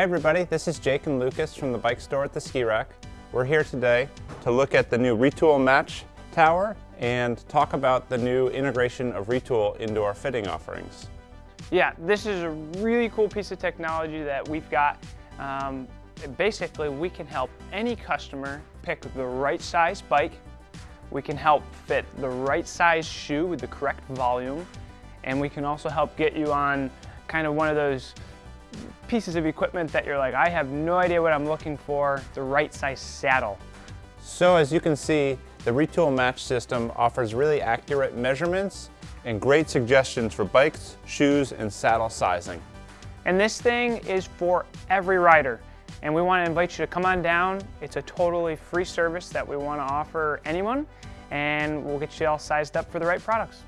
Hey everybody, this is Jake and Lucas from the bike store at the Ski Rack. We're here today to look at the new Retül Match Tower and talk about the new integration of Retül into our fitting offerings. Yeah, this is a really cool piece of technology that we've got. Um, basically, we can help any customer pick the right size bike. We can help fit the right size shoe with the correct volume. And we can also help get you on kind of one of those pieces of equipment that you're like, I have no idea what I'm looking for, the right size saddle. So as you can see, the Retül Match system offers really accurate measurements and great suggestions for bikes, shoes, and saddle sizing. And this thing is for every rider. And we want to invite you to come on down. It's a totally free service that we want to offer anyone. And we'll get you all sized up for the right products.